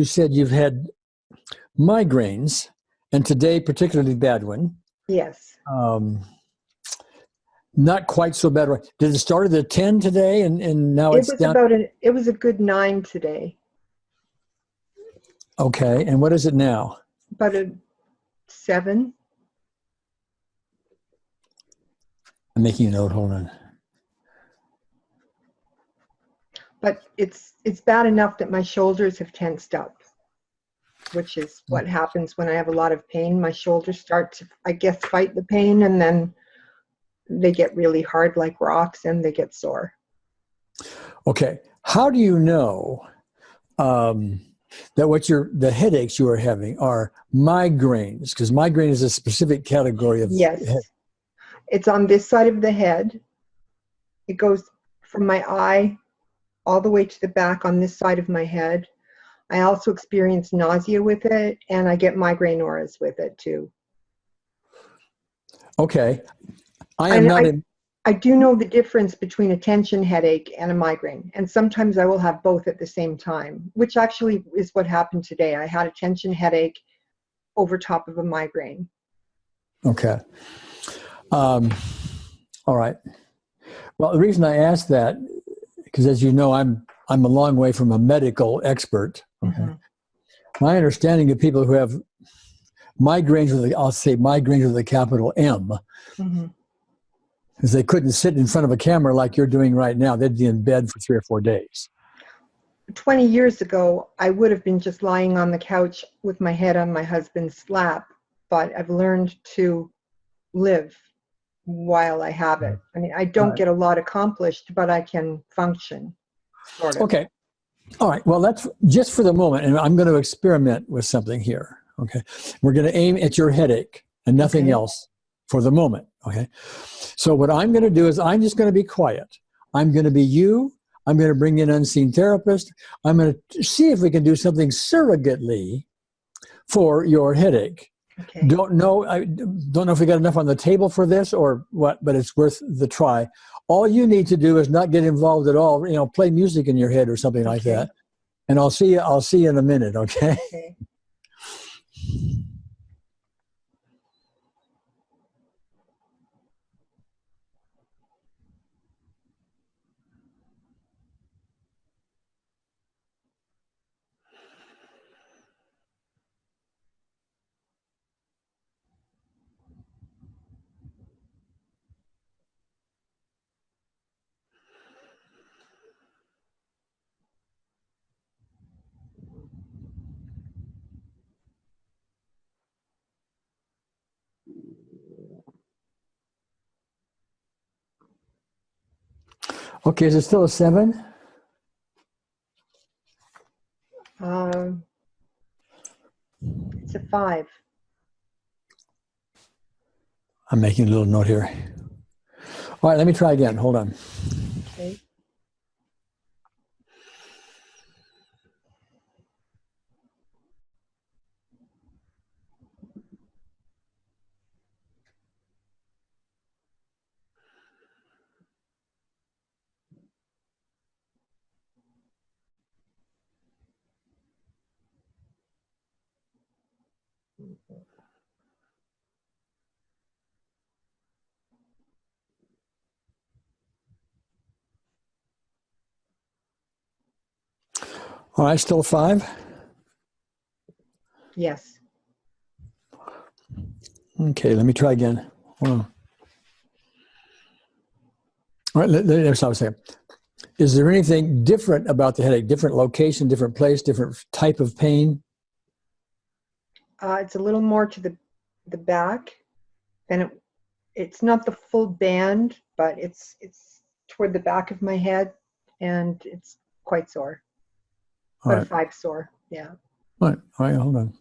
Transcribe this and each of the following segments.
you said you've had migraines, and today particularly bad one. Yes. Um, not quite so bad. right? Did it start at a 10 today and, and now It it's was down? about an, it was a good nine today, okay, and what is it now? about a seven. I'm making a note, hold on. But it's, it's bad enough that my shoulders have tensed up, which is what happens when I have a lot of pain. My shoulders start to, I guess, fight the pain and then they get really hard like rocks and they get sore. Okay, how do you know um, that what your the headaches you are having are migraines? Because migraine is a specific category of Yes. head- It's on this side of the head. It goes from my eye all the way to the back on this side of my head. I also experience nausea with it and I get migraine auras with it too. Okay, I am not I- in. I do know the difference between a tension headache and a migraine, and sometimes I will have both at the same time, which actually is what happened today. I had a tension headache over top of a migraine. Okay. Um, all right. Well, the reason I asked that, because as you know, I'm I'm a long way from a medical expert. Okay. Mhm. My understanding of people who have migraines with a, I'll say migraines with a capital M, Mhm. is they couldn't sit in front of a camera like you're doing right now. They'd be in bed for three or four days. 20 years ago, I would have been just lying on the couch with my head on my husband's lap, but I've learned to live while I have it. I mean, I don't get a lot accomplished, but I can function, sort of. Okay. All right. Well, that's just for the moment, and I'm going to experiment with something here. Okay. We're going to aim at your headache and nothing Okay. else for the moment. Okay. So what I'm going to do is I'm just going to be quiet. I'm going to be you. I'm going to bring in unseen therapist. I'm going to see if we can do something surrogately for your headache. Okay. Don't know. I don't know if we got enough on the table for this or what, but it's worth the try. All you need to do is not get involved at all. You know, play music in your head or something like that. And I'll see you. I'll see you in a minute. Okay. Okay. Okay. Is it still a seven? Um, it's a five. I'm making a little note here. All right. Let me try again. Hold on. Okay. All right. Still five. Yes. Okay. Let me try again. On. All right. Let, let, stop a second. Is there anything different about the headache? Different location, different place, different type of pain? Uh, it's a little more to the the back, and it it's not the full band, but it's it's toward the back of my head, and it's quite sore. All But a five sore. Yeah. All right. All right. Hold on.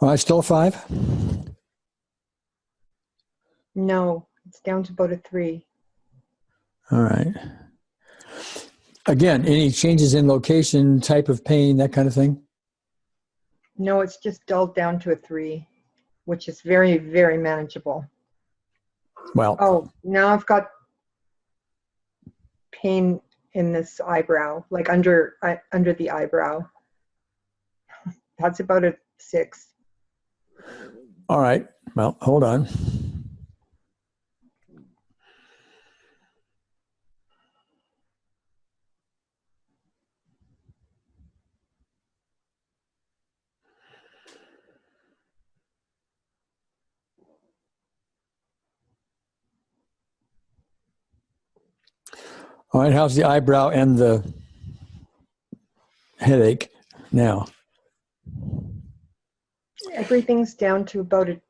All right. Still a five. No, it's down to about a three. All right. Again, any changes in location, type of pain, that kind of thing? No, it's just dulled down to a three, which is very, very manageable. Well, Oh, now I've got pain in this eyebrow, like under uh, under the eyebrow. That's about a six. All right. Well, hold on. All right, how's the eyebrow and the headache now? Everything's down to about a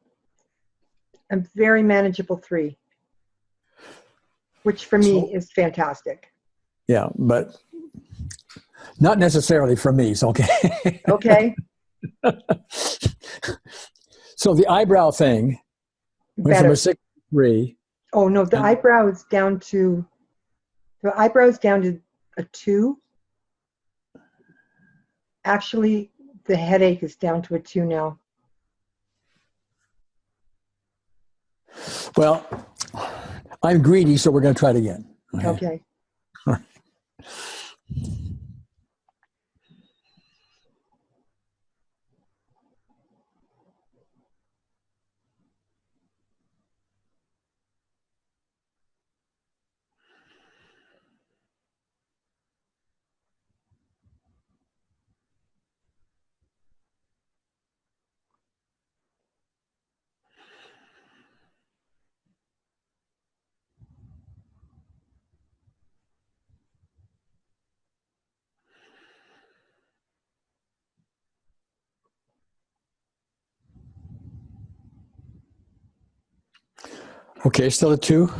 a very manageable three, which for me So- is fantastic. Yeah, but not necessarily for me. So okay. Okay, so the eyebrow thing went from better. a six to three. Oh no, the eyebrow is down to the eyebrow is down to a two. Actually, the headache is down to a two now. Well, I'm greedy, so we're going to try it again. Okay. Okay, still a two.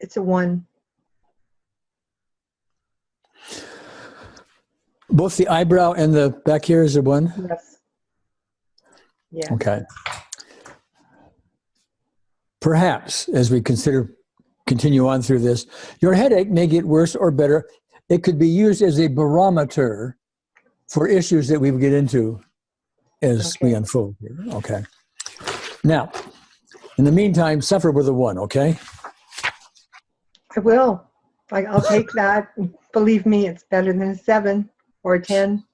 It's a one. Both the eyebrow and the back here is a one. Yes. Yeah. Okay. Perhaps as we consider continue on through this, your headache may get worse or better. It could be used as a barometer for issues that we get into as we unfold here. Okay. Now, in the meantime, suffer with a one, okay? I will. I, I'll take that. Believe me, it's better than a seven or a 10.